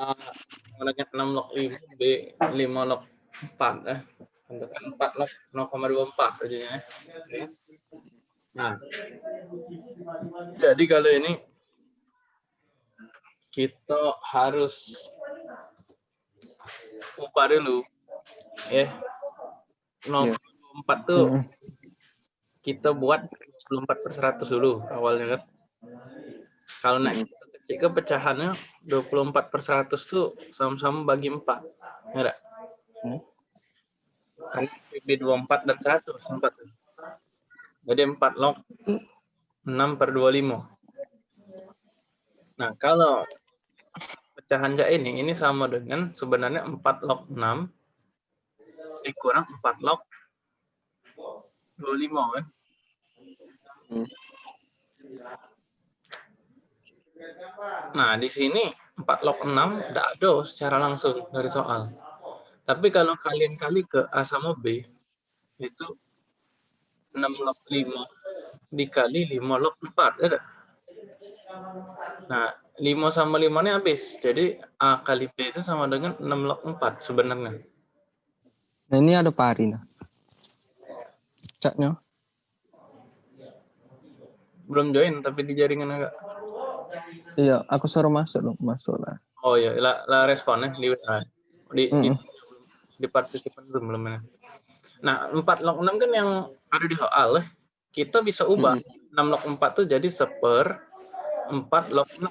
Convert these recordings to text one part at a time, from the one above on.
A menggunakan 6 log 5, B 5 log 4 eh. Tentukan 4 log 0,24 aja ya. Nah, jadi kalau ini kita harus ubah dulu ya 0,4 tuh Mm. kita buat 24 per 100 dulu awalnya kan kalau naik kita kecil ke pecahannya 24 per 100 tuh sama-sama bagi 4 ya nggak? Hmm. kan PB 24 dan 100 4 tuh. jadi 4 log 6 per 25 nah kalau pecahan jak ini ini sama dengan sebenarnya 4 log 6 dikurang 4 log 25 kan Hmm. Nah, di sini 4 log 6 tidak ada secara langsung dari soal. Tapi kalau kalian kali ke A sama B, itu 6 log 5 dikali 5 log 4. Ada? Nah, 5 sama 5 ini habis. Jadi A kali B itu sama dengan 6 log 4 sebenarnya. Nah ini ada pari nah. Caknya. Belum join, tapi di jaringan agak. Iya, aku suruh masuk loh, masuk lah. Oh iya, lah, lah responnya di WA. Di, di, Mm-mm. di partisipan belum belum ya. Nah, 4 log 6 kan yang ada di soal, eh. kita bisa ubah 6 log 4 tuh jadi seper 4 log 6.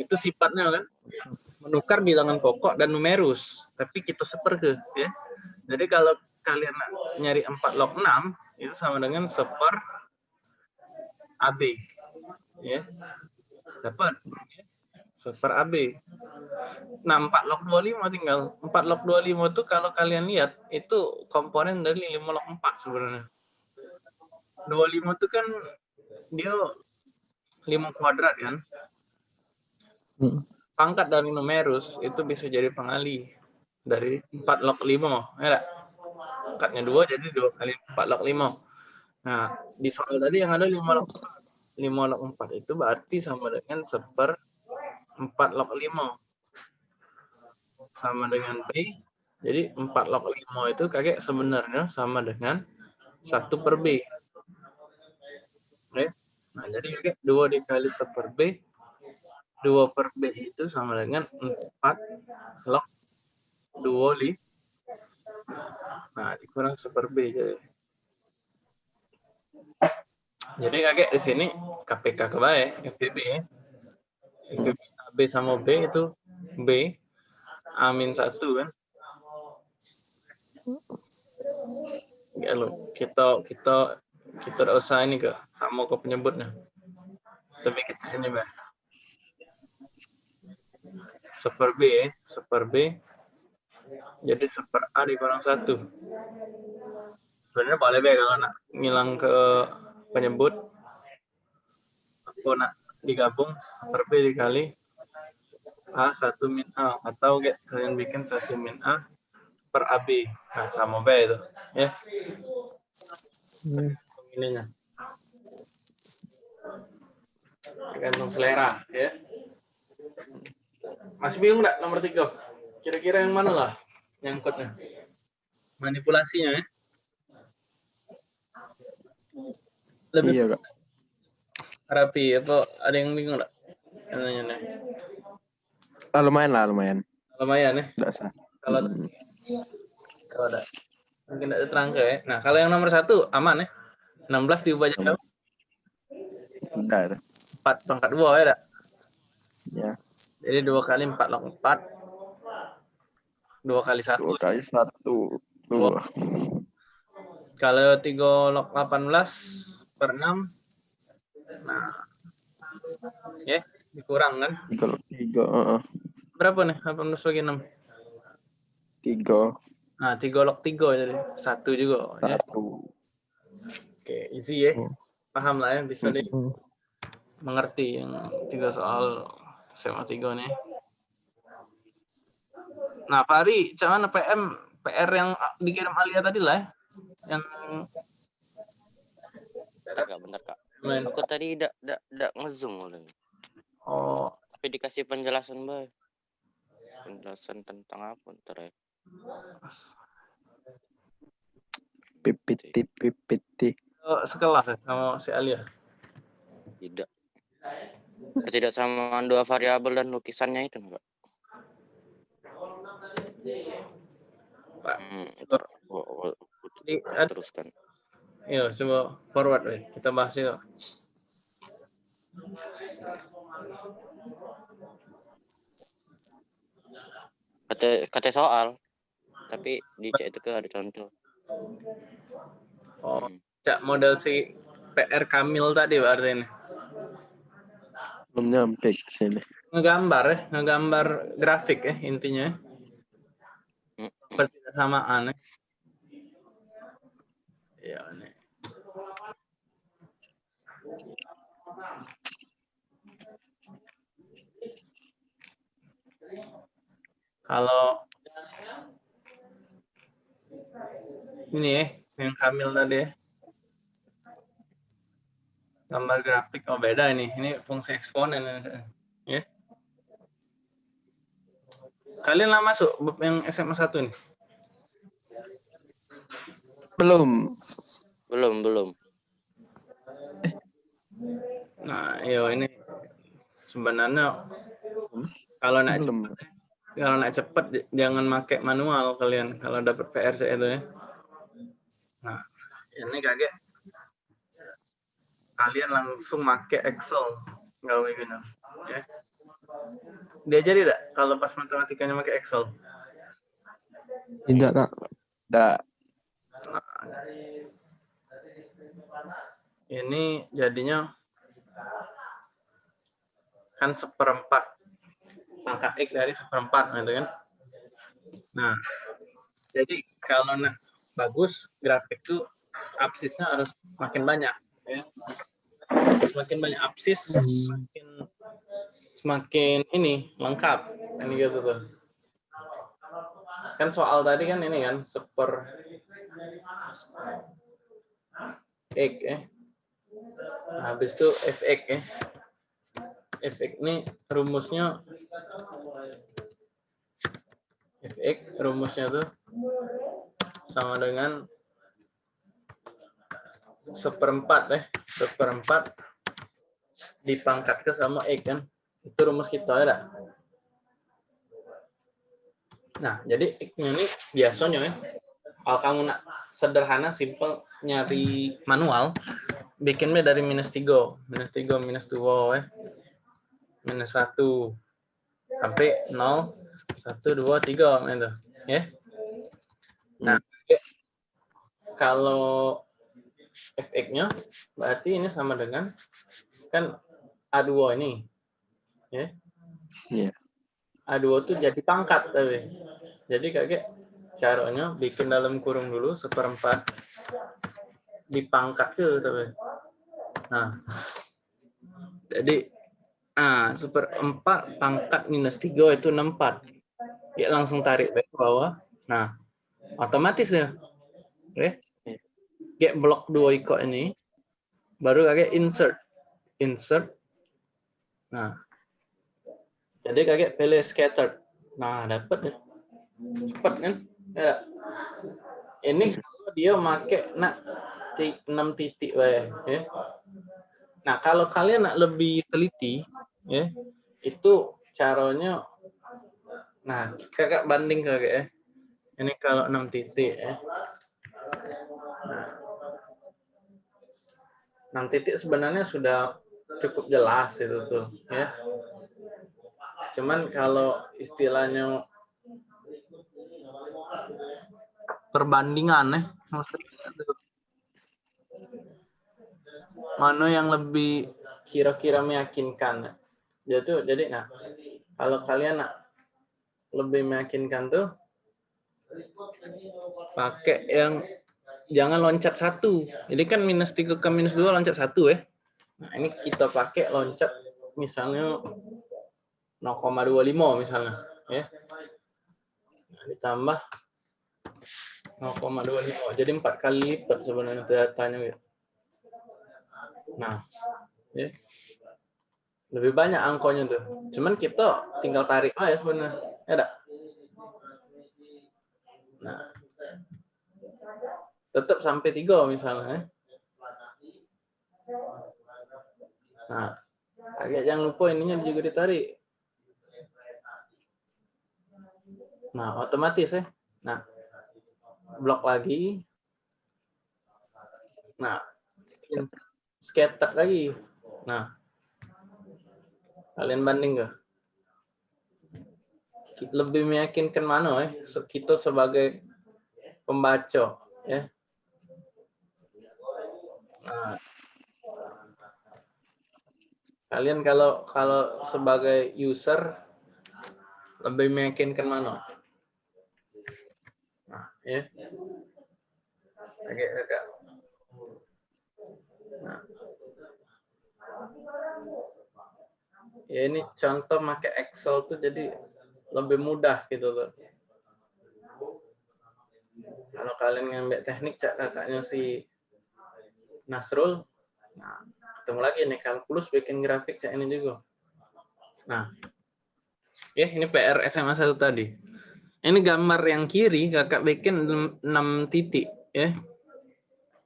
Itu sifatnya kan menukar bilangan pokok dan numerus, tapi kita seper ke ya. Jadi kalau kalian nyari 4 log 6 itu sama dengan seper AB. Ya. Dapat seper AB. Nah, 4 log 25 tinggal. 4 log 25 itu kalau kalian lihat, itu komponen dari 5 log 4 sebenarnya. 25 itu kan dia 5 kuadrat kan. Mm. Pangkat dari numerus itu bisa jadi pengali dari 4 log 5. Ya? Pangkatnya 2 jadi 2 kali 4 log 5. Nah, di soal tadi yang ada 5 log 4. 5 log 4 itu berarti sama dengan seper 4 log 5 sama dengan B. Jadi 4 log 5 itu kakek sebenarnya sama dengan 1 per B. Oke. Nah, jadi kakek 2 dikali 1 per B. 2 per B itu sama dengan 4 log 2 li. Nah, dikurang 1 per B. Jadi, jadi kakek di sini KPK kebaik, FPB ya. FPB B sama B itu B amin satu kan. Ya lo kita kita kita udah usah ini ke sama ke penyebutnya tapi kita ini bah super B ya super B. Jadi super A dikurang satu. Sebenarnya boleh be kalau nak ngilang ke penyebut aku nak digabung super B dikali A 1 min A atau get, kalian bikin 1 min A per AB. Nah, sama B itu. Ya. Hmm. Ininya. Tergantung selera, ya. Masih bingung nggak nomor tiga? Kira-kira yang mana lah nyangkutnya? Manipulasinya ya? Lebih Iya kak. rapi apa ada yang bingung nggak? Nanya nih. Ah, lumayan lah lumayan. Lumayan ya. Tidak sah. Kalau Hmm. kalau ada mungkin ada terangka ya. Nah, kalau yang nomor satu aman ya. 16 diubah jadi? Udah itu. 4 pangkat 2 ya, dak? Ya. Jadi 2 kali 4 log 4. 2 kali 1. Dua kali satu. Dua. Kalau 3 log 18 per 6. Nah. Ya, dikurang kan? Tiga. Tiga. heeh. Berapa nih? 18 bagi 6. Tiga. Nah, 3 log 3 jadi 1 juga ya. Satu. Oke, easy ya. Hmm. Paham lah ya, bisa Hmm. mengerti yang tiga soal SMA 3 nih. Nah, macam mana PM PR yang dikirim Alia tadi lah ya? Yang Bentar kak, bentar kak. main. Aku tadi tidak tidak tidak ngezoom oleh. Oh, tapi dikasih penjelasan bay penjelasan tentang apa ntar ya PPT PPT. Oh, sekelas ya sama si Alia. tidak ketidaksamaan dua variabel dan lukisannya itu enggak Pak. hmm, ntar gua- gua- gua Ini ad- teruskan Iya, coba forward weh. Kita bahas yuk. kata kata soal tapi di cek itu ada contoh Oh, Hmm. cak model si PR Kamil tadi berarti ini. Belum nyampe ke sini. Ngegambar ya, ngegambar grafik ya intinya. ya. Hmm. Persamaan ya. Ini. Kalau ini ya, yang Kamil tadi ya. Gambar grafik, oh beda ini. Ini fungsi eksponen. Ya. Kalian lah masuk yang SMA 1 nih? Belum. belum belum Nah, yo ini sebenarnya kalau naik Belum. cepet, kalau naik cepet jangan pakai manual kalian kalau dapat PRC itu ya. Nah, ini kaget kalian langsung pakai Excel gawe gitu ya. Diajari tidak kalau pas matematikanya pakai Excel? Tidak, Kak. Tidak. Ini jadinya kan seperempat pangkat X dari seperempat gitu kan. Nah, jadi kalau nak bagus grafik tuh absisnya harus makin banyak ya. Semakin banyak absis, semakin semakin ini lengkap ini gitu tuh. Kan soal tadi kan ini kan seper X ya. Nah, habis itu fx ya. fx ini rumusnya fx rumusnya tuh sama dengan seperempat ya seperempat dipangkat ke sama x kan itu rumus kita ya nah jadi x-nya ini biasanya ya kalau kamu nak sederhana simple nyari manual bikinnya dari minus 3 minus 3 minus 2 ya minus 1 sampai 0 1 2 3 gitu. Ya? Nah kalau fx-nya berarti ini sama dengan kan A2 ini ya? Iya. A2 tuh jadi pangkat tapi. Jadi kayak caranya bikin dalam kurung dulu seperempat. Dipangkat ke tapi. Nah. Jadi nah seperempat pangkat minus tiga itu 64 ya langsung tarik ke bawah. Nah otomatis ya. Oke. Get blok dua ikut ini baru kayak insert. Insert. Nah. Jadi kayak pilih scattered. Nah dapat ya. Cepet kan ya. ini kalau dia make nak 6 titik ya. Nah kalau kalian nak lebih teliti ya itu caranya nah kakak banding kakak ya. Ini kalau 6 titik ya. Nah, 6 titik sebenarnya sudah cukup jelas itu tuh ya. Cuman kalau istilahnya perbandingan ya mana yang lebih kira-kira meyakinkan? Ya tuh jadi nah kalau kalian nak lebih meyakinkan tuh pakai yang jangan loncat satu. Jadi kan minus tiga ke minus dua loncat satu ya nah ini kita pakai loncat misalnya 0,25 misalnya ya ditambah 0,25 jadi empat kali lipat sebenarnya datanya gitu. Nah, ya. Lebih banyak angkonya tuh. Cuman kita tinggal tarik aja sebenarnya. Ya enggak? Nah. Tetap sampai tiga misalnya. ya. Nah, agak jangan lupa ininya juga ditarik. Nah, otomatis ya. Nah, blok lagi. Nah, scatter lagi. Nah, kalian banding gak? Lebih meyakinkan mana ya? Kita sebagai pembaca ya. Nah, kalian kalau kalau sebagai user lebih meyakinkan mana? Ya. Oke, agak. Nah. Ya ini contoh pakai Excel tuh jadi lebih mudah gitu loh. Kalau kalian ngambil teknik cak kakaknya si Nasrul, nah ketemu lagi nih kalkulus bikin grafik cak ini juga. Nah, ya ini PR SMA 1 tadi. Ini gambar yang kiri kakak bikin 6 titik ya.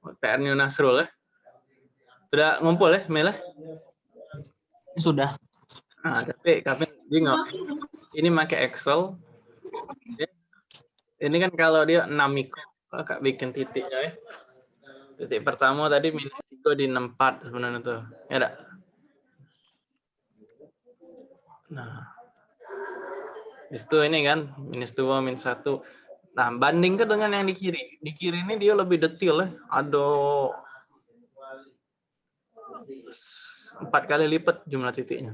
PR-nya Nasrul ya. Sudah ngumpul ya, Mela? Sudah. Nah, tapi kami bingung. Ini pakai Excel. Ya. Ini kan kalau dia 6 mikro, kakak bikin titiknya ya. Titik pertama tadi minus 3 di 64 sebenarnya tuh. Ya enggak? Nah. Itu ini kan minus 2 minus 1. Nah, bandingkan dengan yang di kiri. Di kiri ini dia lebih detail ya. Ada empat kali lipat jumlah titiknya.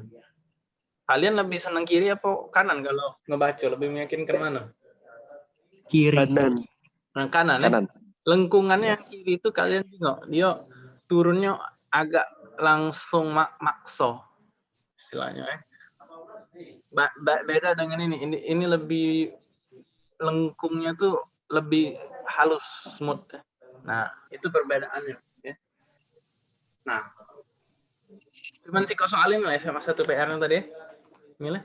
Kalian lebih senang kiri apa kanan kalau ngebaca? Lebih meyakinkan mana? Kiri. Kanan. Nah, kanan, ya? Kanan. Lengkungannya yang kiri itu kalian tengok, dia turunnya agak langsung mak makso istilahnya ya. Ba- beda dengan ini. Ini ini lebih lengkungnya tuh lebih halus smooth. Nah, itu perbedaannya ya. Nah, cuman sih kau soalin lah sama satu PR-nya tadi. Mila.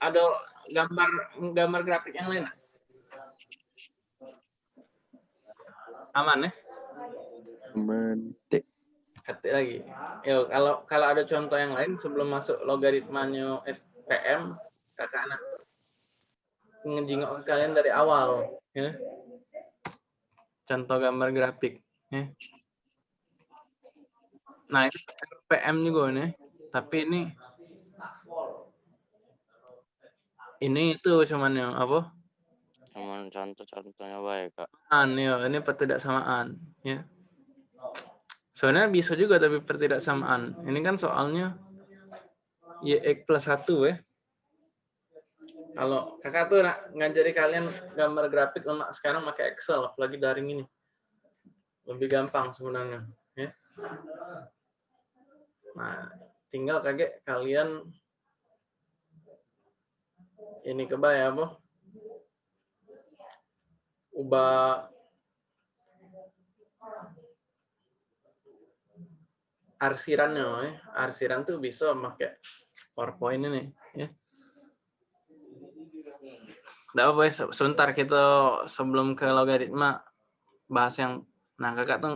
Ada gambar gambar grafik yang lain? Aman ya? Mentik. Ketik lagi. Yo, kalau kalau ada contoh yang lain sebelum masuk logaritmanya SPM, kakak anak ngejingok ke kalian dari awal, ya. Contoh gambar grafik, ya. Nah, itu SPM juga nih, tapi ini ini itu cuman yang apa? Cuman contoh-contohnya baik, Kak. An, ya, ini pertidaksamaan, ya. Sebenarnya bisa juga tapi pertidaksamaan. Ini kan soalnya YX plus 1 ya. Kalau kakak tuh nak ngajari kalian gambar grafik lemak sekarang pakai Excel, apalagi daring ini. Lebih gampang sebenarnya. Ya. Nah, tinggal kaget kalian ini kebaya apa? Ubah arsirannya, ya. arsiran tuh bisa pakai PowerPoint ini, ya. Apa, se- sebentar kita sebelum ke logaritma bahas yang, nah kakak tuh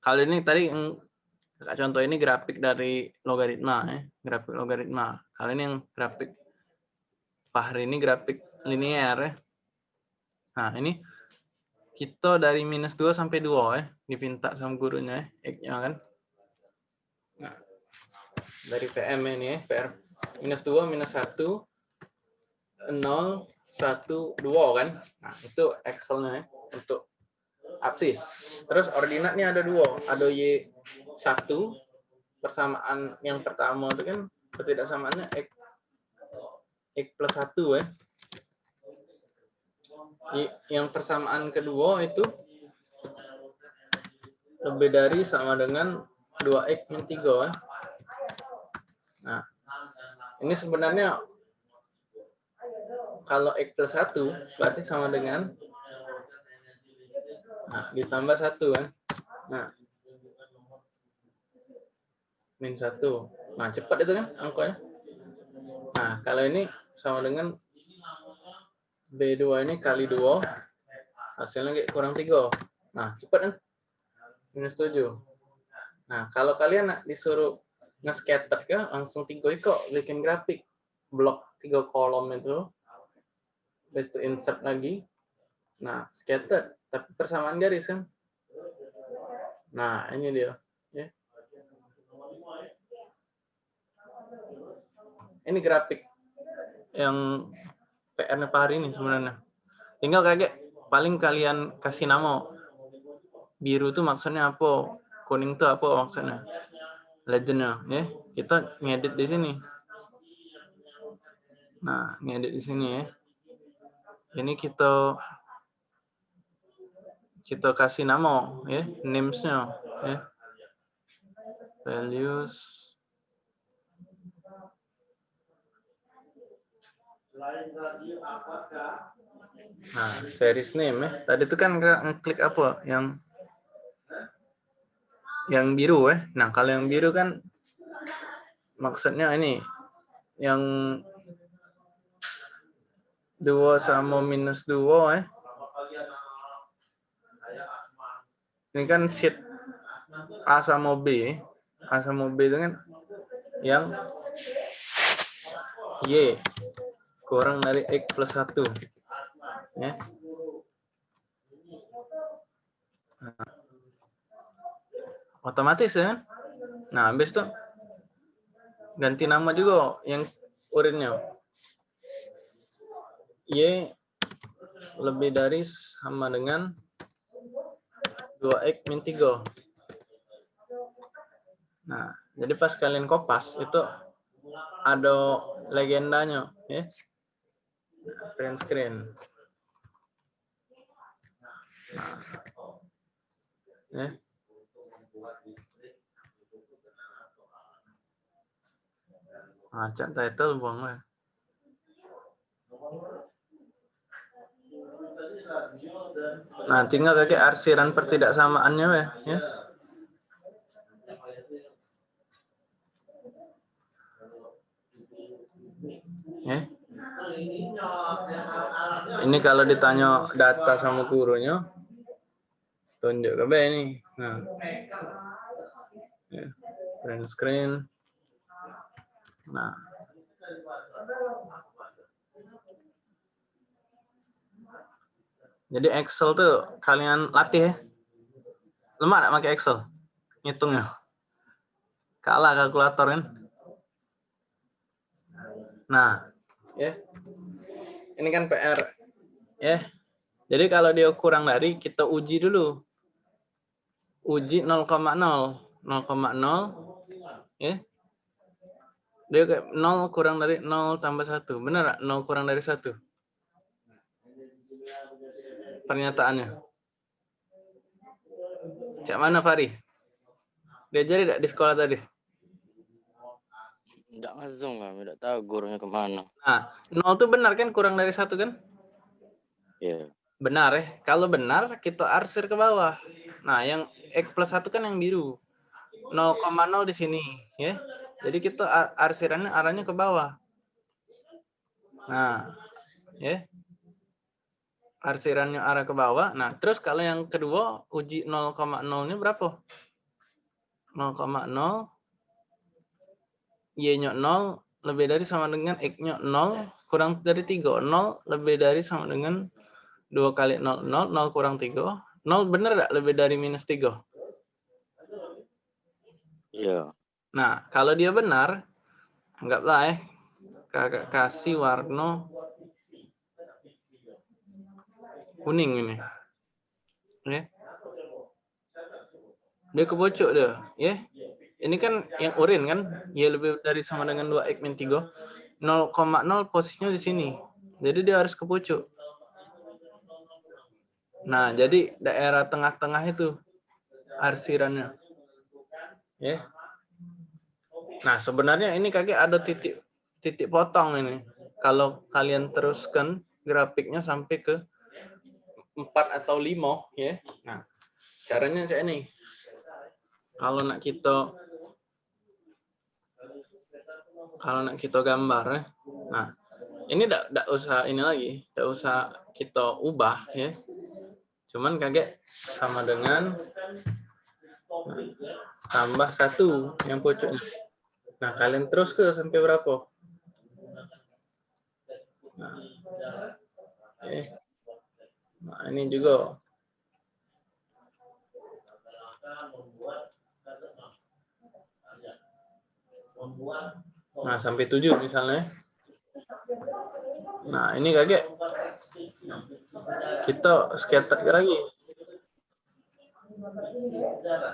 kali ini tadi kakak contoh ini grafik dari logaritma, ya. grafik logaritma. Kali ini yang grafik Fahri ini grafik linear, ya. Nah ini kita dari minus 2 sampai 2 ya, dipinta sama gurunya ya, X-nya kan. Dari PM ini ya, PR minus 2, minus 1, 0, 1, 2 kan. Nah, itu Excel-nya ya, untuk absis. Terus ordinatnya ada dua, ada Y1, persamaan yang pertama itu kan ketidaksamaannya X, X plus 1 ya. Y- Yang persamaan kedua itu lebih dari sama dengan 2x min 3 ya. Nah, ini sebenarnya kalau x plus 1 berarti sama dengan nah, ditambah 1 kan. Nah, min 1. Nah, cepat itu kan angkanya. Nah, kalau ini sama dengan B2 ini kali 2, hasilnya kurang 3. Nah, cepat kan? Minus 7. Nah, kalau kalian disuruh nge-scatter ya, langsung tiga kok bikin grafik. Blok tiga kolom itu. Habis itu insert lagi. Nah, scatter. Tapi persamaan garis kan. Nah, ini dia. Ya. Ini grafik yang PR-nya Pak hari ini sebenarnya. Tinggal kayak paling kalian kasih nama. Biru itu maksudnya apa? Kuning itu apa maksudnya? Legendnya, ya. Kita ngedit di sini. Nah, ngedit di sini ya. Ini kita kita kasih nama ya names-nya ya values nah series name ya tadi itu kan ngeklik apa yang yang biru ya nah kalau yang biru kan maksudnya ini yang dua sama minus dua ya ini kan sheet A sama B. A sama B itu kan yang Y kurang dari X plus 1. Ya. Nah. Otomatis ya. Nah, habis itu ganti nama juga yang urinnya. Y lebih dari sama dengan 2x min 3. Nah, jadi pas kalian kopas itu ada legendanya, ya. Nah, print screen. Nah, ya. Nah, title buang ya. Nah, tinggal kayak arsiran pertidaksamaannya ya. ya. Ya. Ini kalau ditanya data sama gurunya, tunjuk ke ini. Nah, ya. print screen. Nah, Jadi Excel tuh kalian latih ya. Lemah gak pakai Excel? Ngitungnya. Kalah kalkulator kan. Nah, ya. Ini kan PR. Ya. Jadi kalau dia kurang dari, kita uji dulu. Uji 0,0. 0,0 ya. Dia kayak 0 kurang dari 0 tambah 1. Benar 0 kurang dari 1? pernyataannya? Cak mana Fari? Diajari tidak di sekolah tadi? Tidak ngazung lah, tidak tahu gurunya ke mana. Nah, nol itu benar kan kurang dari satu kan? Iya. Yeah. Benar ya. Kalau benar kita arsir ke bawah. Nah, yang X plus satu kan yang biru. 0,0 di sini ya. Jadi kita arsirannya arahnya ke bawah. Nah, ya arsirannya arah ke bawah. Nah, terus kalau yang kedua uji 0,0-nya berapa? 0,0 Y-nya 0 lebih dari sama dengan X-nya 0 kurang dari 3. 0 lebih dari sama dengan 2 kali 0, 0, 0 kurang 3. 0 benar enggak lebih dari minus 3? Iya. Nah, kalau dia benar, anggaplah eh, kakak kasih warna kuning ini. Ya. Dia kebocok dia, ya. Ini kan yang urin kan, ya lebih dari sama dengan 2 x min 3. 0,0 posisinya di sini. Jadi dia harus kebocok. Nah, jadi daerah tengah-tengah itu arsirannya. Ya. Nah, sebenarnya ini kakek ada titik titik potong ini. Kalau kalian teruskan grafiknya sampai ke empat atau lima ya. Nah, caranya saya nih. Kalau nak kita kalau nak kita gambar ya. Nah, ini tidak tidak usah ini lagi, tidak usah kita ubah ya. Cuman kaget sama dengan nah, tambah satu yang pucuk. Nah, kalian terus ke sampai berapa? Nah, oke. nah ini juga. Nah, sampai tujuh misalnya. Nah, ini kaget. Kita scatter lagi.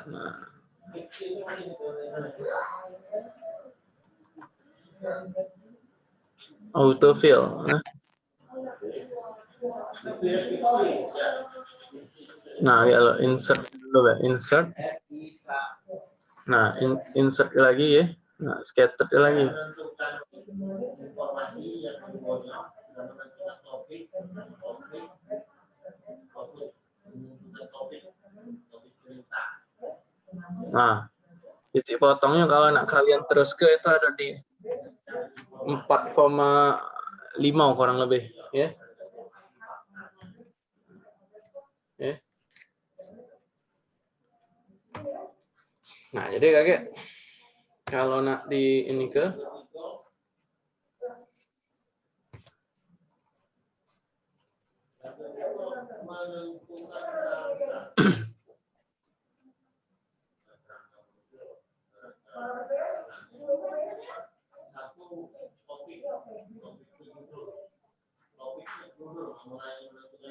Nah. Autofill. Nah. Nah, kalau insert dulu ya, insert. Nah, in, insert lagi ya. Nah, scatter lagi. Nah, titik potongnya kalau nak kalian terus ke itu ada di 4,5 kurang lebih, ya. Ya. Nah, jadi kakek kalau nak di ini ke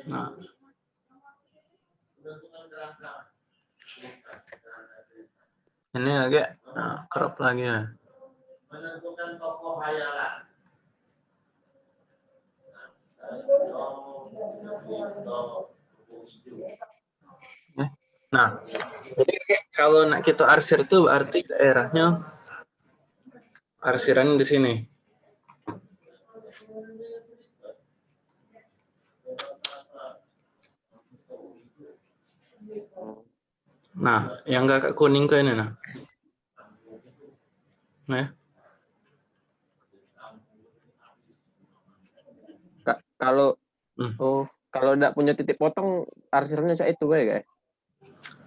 Nah. Ini agak nah, crop lagi ya. menentukan tokoh hayalan. Nah, jadi kalau nak kita arsir itu berarti daerahnya arsiran di sini. Nah, yang agak kuning ke ini nah. Nah, Ka- kalau Hmm. oh kalau tidak punya titik potong arsirnya saya itu kayak guys.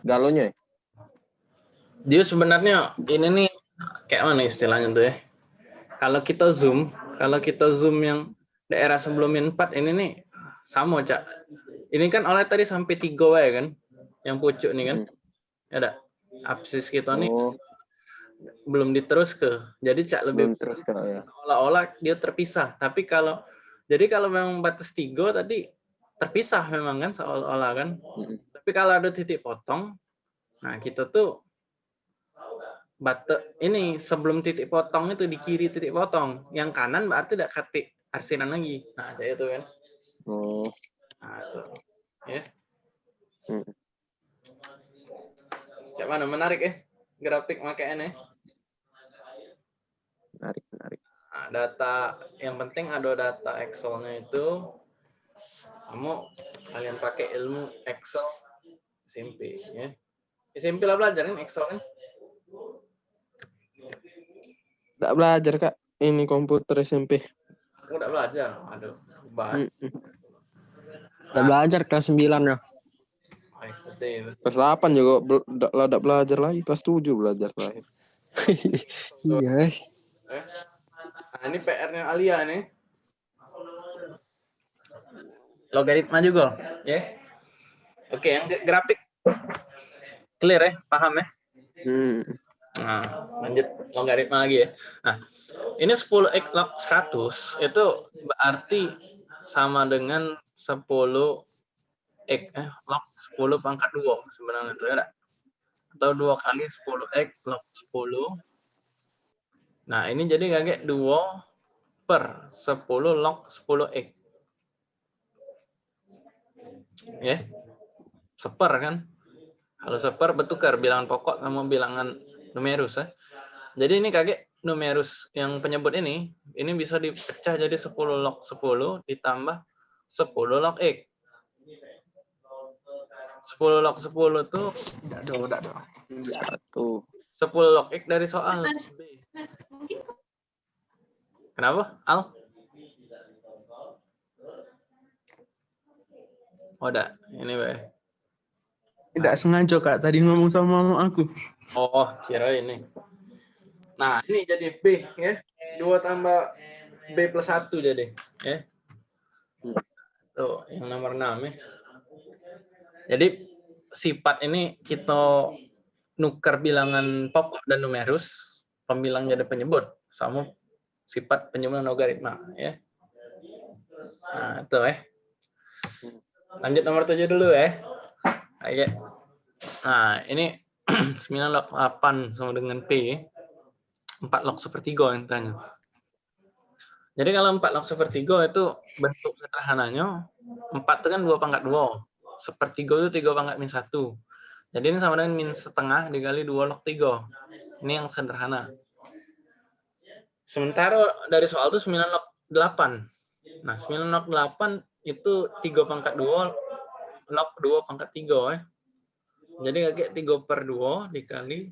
Galonya ya? dia sebenarnya ini nih kayak mana istilahnya tuh ya? Kalau kita zoom, kalau kita zoom yang daerah sebelum min 4 ini nih sama cak. Ini kan oleh tadi sampai tiga wae kan, yang pucuk nih kan, ada absis kita nih Oh, belum diterus ke. Jadi cak lebih belum terus kalau ya. seolah-olah dia terpisah. Tapi kalau jadi kalau memang batas tiga tadi terpisah memang kan seolah-olah kan. Mm-mm. Tapi kalau ada titik potong, nah kita tuh bate ini sebelum titik potong itu di kiri titik potong, yang kanan berarti tidak katik arsinan lagi. Nah, kayak itu kan. Oh, Nah, itu. Ya. Hmm. Cak mana menarik ya grafik makanya. menarik menarik. Nah, data yang penting ada data Excel-nya itu kamu kalian pakai ilmu Excel SMP ya. SMP lah belajarin Excel kan? Tidak belajar kak. Ini komputer SMP. Aku udah belajar. Aduh, bahas. Udah belajar kelas 9 ya. Sedih. Kelas 8 juga lah ndak belajar lagi. Kelas 7 belajar terakhir. Iya. Eh. Nah, ini PR-nya Alia nih. Logaritma juga, ya. Oke, yang ge- grafik clear ya, paham ya? Hmm. Nah, lanjut logaritma lagi ya. Nah, ini 10 x log 100 itu berarti sama dengan 10 x eh, log 10 pangkat 2 sebenarnya itu ya. Atau 2 kali 10 x log 10. Nah, ini jadi kayak 2 per 10 log 10 x. Ya. Seper kan? Kalau seper bertukar bilangan pokok sama bilangan numerus ya. Jadi ini kakek numerus yang penyebut ini, ini bisa dipecah jadi 10 log 10 ditambah 10 log X. 10 log 10 tuh Tidak ada, tidak ada. Satu. 10 log X dari soal Mas. B. Mas, mungkin Kenapa? Al? Oh, udah. Ini, Be. Tidak sengaja kak tadi ngomong sama mama aku. Oh, kira ini. Nah, ini jadi B ya. 2 tambah B plus 1 jadi. Ya. Tuh, yang nomor 6 ya. Jadi sifat ini kita nukar bilangan pokok dan numerus, pembilang jadi penyebut sama sifat penyebut logaritma ya. Nah, itu ya. Lanjut nomor 7 dulu ya. Oke. Nah, ini 9 log 8 sama dengan P. 4 log sepertiga yang tanya. Jadi kalau 4 log sepertiga itu bentuk sederhananya 4 itu kan 2 pangkat 2. Sepertiga itu 3 pangkat min 1. Jadi ini sama dengan min setengah dikali 2 log 3. Ini yang sederhana. Sementara dari soal itu 9 log 8. Nah, 9 log 8 itu 3 pangkat 2 log 2 pangkat 3 ya. Jadi kayak 3 per 2 dikali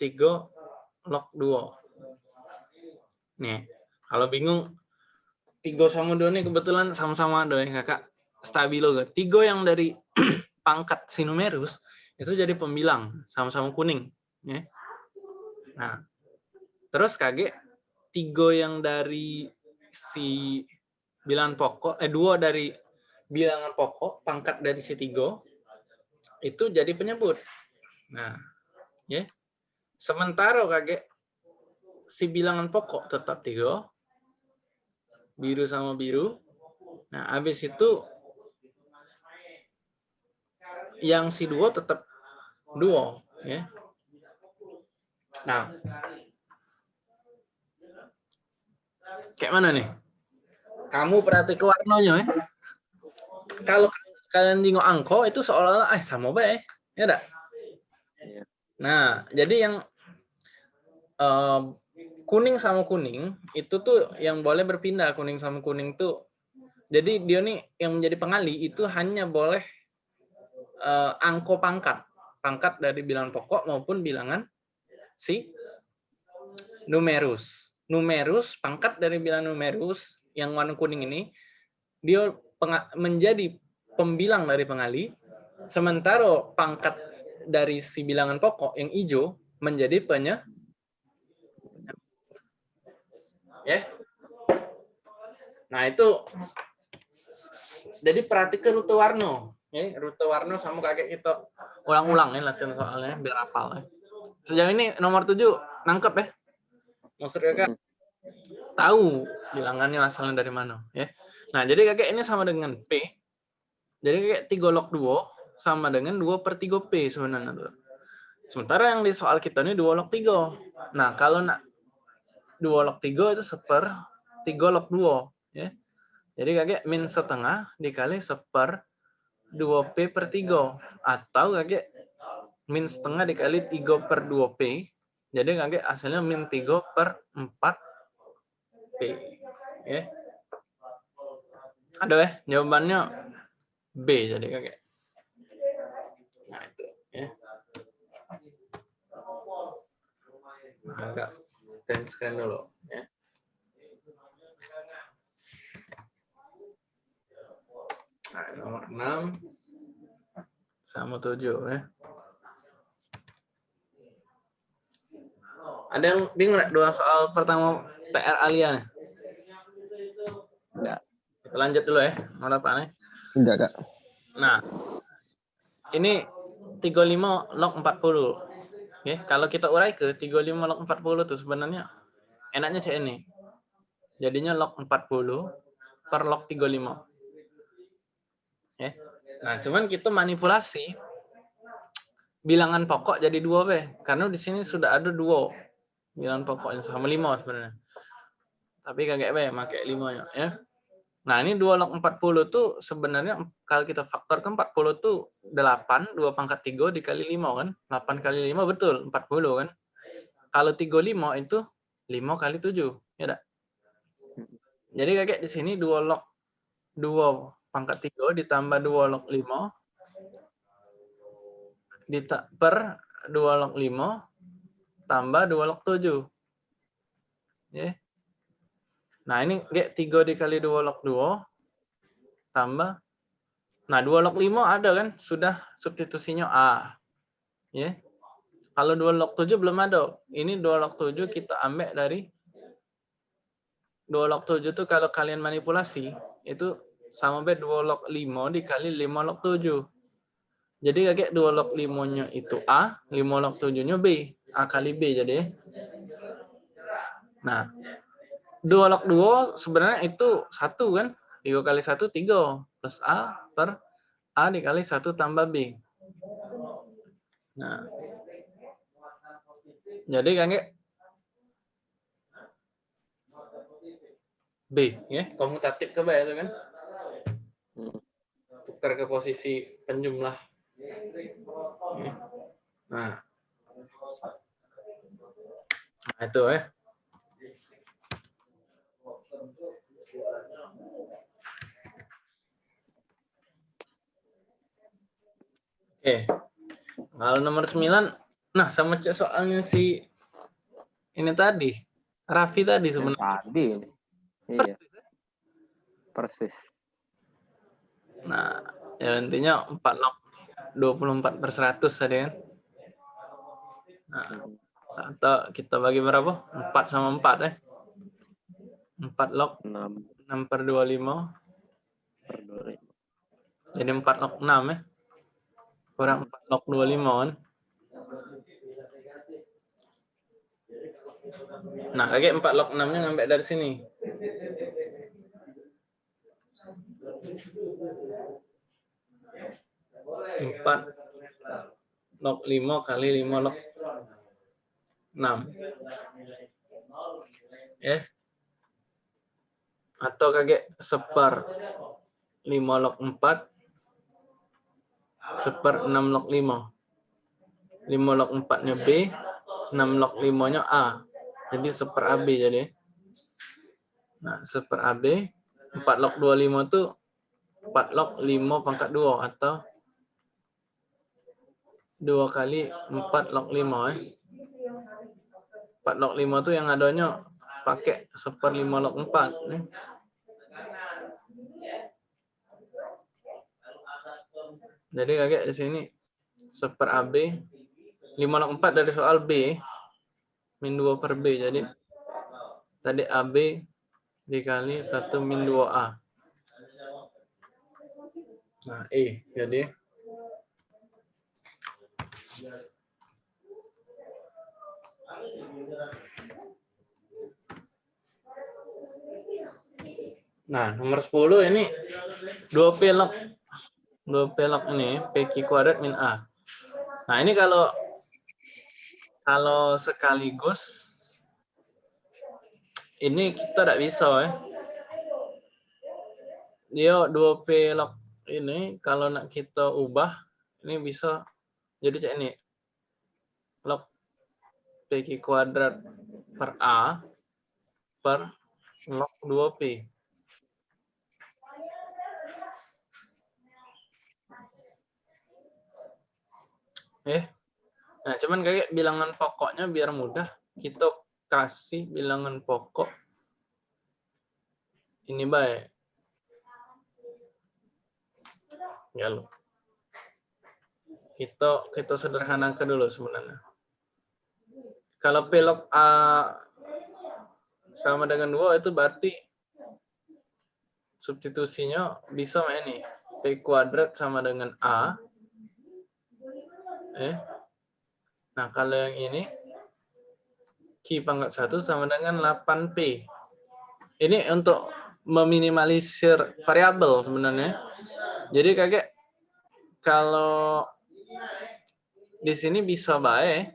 3 log 2. Nih, kalau bingung 3 sama 2 nih kebetulan sama-sama ada ya kakak. Stabilo kan. 3 yang dari pangkat sinumerus itu jadi pembilang sama-sama kuning. Ya. Nah, terus kakek 3 yang dari si bilangan pokok, eh dua dari bilangan pokok, pangkat dari si tiga, itu jadi penyebut. Nah, ya. Sementara kakek si bilangan pokok tetap tiga, biru sama biru. Nah, habis itu yang si dua tetap dua, ya. Nah, kayak mana nih? Kamu perhati ke warnanya ya. Kalau kalian tengok angko itu seolah-olah eh sama baik, ya enggak? Nah, jadi yang eh, kuning sama kuning itu tuh yang boleh berpindah kuning sama kuning tuh. Jadi dia nih yang menjadi pengali itu hanya boleh eh, angko pangkat, pangkat dari bilangan pokok maupun bilangan si numerus. Numerus pangkat dari bilangan numerus yang warna kuning ini dia menjadi pembilang dari pengali, sementara pangkat dari si bilangan pokok yang hijau menjadi penye ya. Nah, itu jadi perhatikan rute warna. Ya, rute warna sama kakek kita ulang-ulang ya latihan soalnya biar hafal ya. Sejauh ini nomor 7 nangkep ya. Maksud kakak tahu bilangannya asalnya dari mana ya. Nah, jadi kakek ini sama dengan P. Jadi kayak 3 log 2 sama dengan 2 per 3 P sebenarnya. Tuh. Sementara yang di soal kita ini 2 log 3. Nah, kalau nak 2 log 3 itu seper 3 log 2. Ya. Jadi kakek min setengah dikali seper 2P per 3. Atau kakek min setengah dikali 3 per 2P. Jadi kakek hasilnya min 3 per 4P. Ya. Ada ya jawabannya B jadi kakek. Nah itu ya. Nah, agak screen dulu ya. Nah, nomor 6 sama 7 ya. Ada yang bingung dua soal pertama PR Alia? Enggak. Kita lanjut dulu ya. Mau apa nih? Enggak kak. Nah, ini 35 log 40. Ya, kalau kita urai ke 35 log 40 tuh sebenarnya enaknya cek ini. Jadinya log 40 per log 35. Ya. Nah, cuman kita manipulasi bilangan pokok jadi dua b karena di sini sudah ada dua bilangan pokoknya sama lima sebenarnya. Tapi kagak b pakai limanya ya. Nah, ini 2 log 40 tuh sebenarnya kalau kita faktorkan 40 tuh 8, 2 pangkat 3 dikali 5 kan. 8 kali 5 betul, 40 kan. Kalau 35 itu 5 kali 7, ya enggak? Jadi kakek di sini 2 log 2 pangkat 3 ditambah 2 log 5 per 2 log 5 tambah 2 log 7. Ya. Nah, ini kayak 3 dikali 2 log 2 tambah Nah, 2 log 5 ada kan? Sudah substitusinya A. Ya. Kalau 2 log 7 belum ada. Ini 2 log 7 kita ambil dari 2 log 7 itu kalau kalian manipulasi, itu sama B 2 log 5 dikali 5 log 7. Jadi kayak 2 log 5-nya itu A, 5 log 7-nya B. A kali B jadi. Nah, 2 log 2 sebenarnya itu 1 kan? 3 kali 1, 3. Plus A per A dikali 1 tambah B. Nah, jadi kayak B, ya, komutatif ke B itu kan? Hmm. Tukar ke posisi penjumlah. Ya. Nah, nah itu ya. Oke. Kalau nomor 9, nah sama cek soalnya si ini tadi. Raffi tadi sebenarnya. tadi ini. Iya, persis. Nah, ya intinya 4 log 24 per 100 tadi kan. Nah, atau kita bagi berapa? 4 sama 4 ya. 4 log 6 6 per 25. per 25. Jadi 4 log 6 ya. Kurang 4 log 25 kan. Nah, kayak 4 log 6-nya ngambil dari sini. Empat log 5 kali 5 log 6. Ya. Atau kayak seper 5 log 4 seper 6 log 5. 5 log 4-nya B, 6 log 5-nya A. Jadi seper AB jadi. Nah, seper AB, 4 log 25 itu 4 log 5 pangkat 2 atau 2 kali 4 log 5 eh. 4 log 5 itu yang adanya pakai seper 5 log 4 nih. Jadi kakek di sini seper AB 5 log 4 dari soal B min 2 per B. Jadi tadi AB dikali 1 min 2A. Nah, E. Jadi Nah, nomor 10 ini 2 P log 2 P log ini PQ kuadrat min A. Nah, ini kalau kalau sekaligus ini kita tidak bisa ya. Dia 2P log ini kalau nak kita ubah ini bisa jadi cek ini log PQ kuadrat per A per log 2P. Eh, Nah, cuman kayak bilangan pokoknya biar mudah, kita kasih bilangan pokok ini baik. Ya lo. Kita kita sederhanakan dulu sebenarnya. Kalau pelok A sama dengan 2 itu berarti substitusinya bisa ini. P kuadrat sama dengan A. Eh, Nah, kalau yang ini, Q pangkat 1 sama dengan 8P. Ini untuk meminimalisir variabel sebenarnya. Jadi kakek, kalau di sini bisa baik,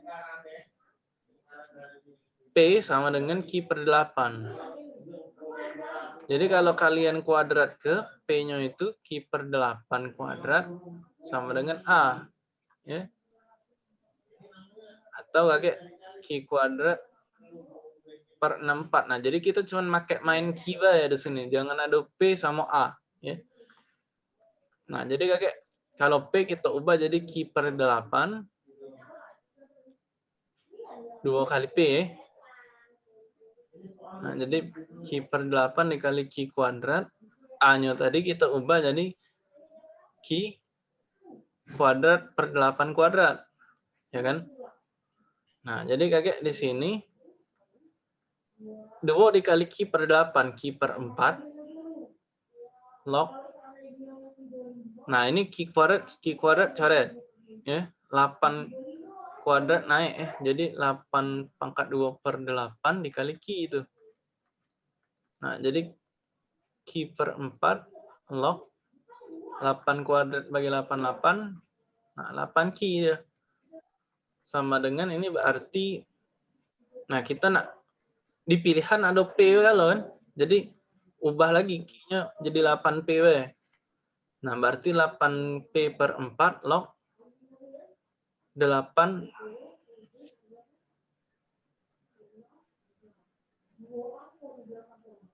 P sama dengan Q per 8. Jadi kalau kalian kuadrat ke, P-nya itu Q per 8 kuadrat sama dengan A. Ya, atau kayak Q kuadrat per 64. Nah, jadi kita cuma pakai main Q ya di sini. Jangan ada P sama A. Ya. Nah, jadi kakek kalau P kita ubah jadi Q per 8 2 kali P ya. Nah, jadi Q per 8 dikali Q kuadrat. A-nya tadi kita ubah jadi Q kuadrat per 8 kuadrat. Ya kan? Nah, jadi kakek di sini 2 dikali Q per 8, Q per 4 log. Nah, ini Q kuadrat, Q kuadrat coret. Ya, 8 kuadrat naik eh jadi 8 pangkat 2 per 8 dikali Q itu. Nah, jadi Q per 4 log 8 kuadrat bagi 88 nah 8 Q ya. Sama dengan ini berarti nah kita nak di pilihan ada P kalau kan. Jadi ubah lagi Q-nya jadi 8P we. Nah, berarti 8P per 4 log 8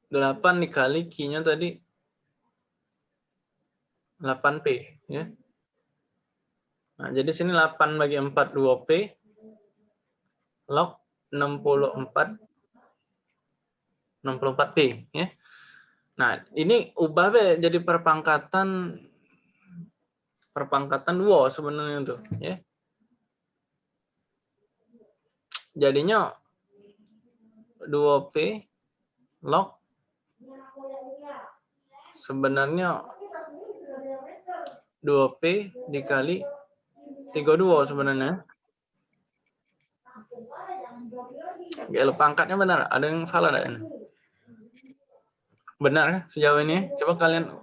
8 dikali Q-nya tadi 8P ya. Nah, jadi sini 8 bagi 4 2P log 64 64P ya. Nah, ini ubah be jadi perpangkatan perpangkatan 2 sebenarnya tuh ya. Jadinya 2P log sebenarnya 2P dikali 32 sebenarnya. Ya, pangkatnya benar. Ada yang salah enggak? Benar ya sejauh ini? Coba kalian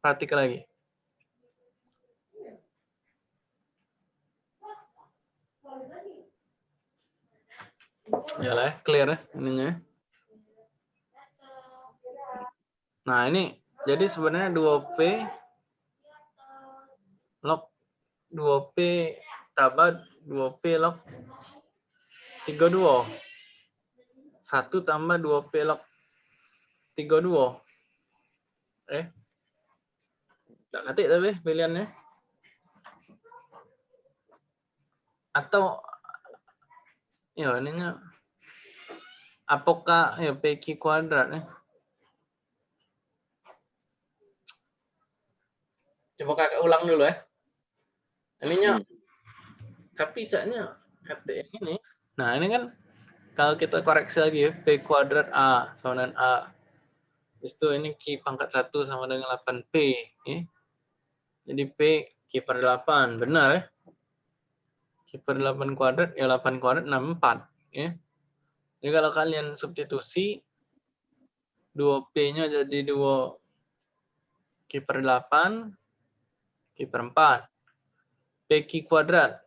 perhatikan lagi. Ya lah, clear ya ininya. Nah, ini jadi sebenarnya 2P log 2P tambah 2P log 32. 1 tambah 2P log 32. Eh. Tak ketik tapi pilihannya. Atau ya ininya apakah ya PQ kuadrat ya? Coba kakak ulang dulu ya. Ininya, tapi caknya kata yang ini. Nah ini kan kalau kita koreksi lagi ya, P kuadrat A sama dengan A. Habis itu ini Q pangkat 1 sama dengan 8P. Ya. Jadi P Q per 8. Benar ya? Q per 8 kuadrat, ya 8 kuadrat 64. Ya. Jadi kalau kalian substitusi, 2P-nya jadi 2 Q per 8, Q per 4. PQ kuadrat.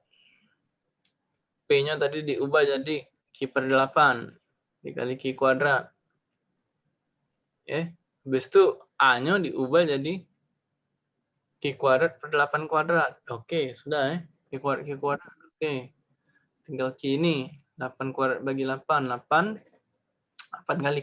P-nya tadi diubah jadi Q per 8 dikali Q kuadrat. Ya, habis itu A-nya diubah jadi Q kuadrat per 8 kuadrat. Oke, sudah ya. Q kuadrat Q kuadrat. Oke. Tinggal Q ini 8 kuadrat bagi 8, 8 8 kali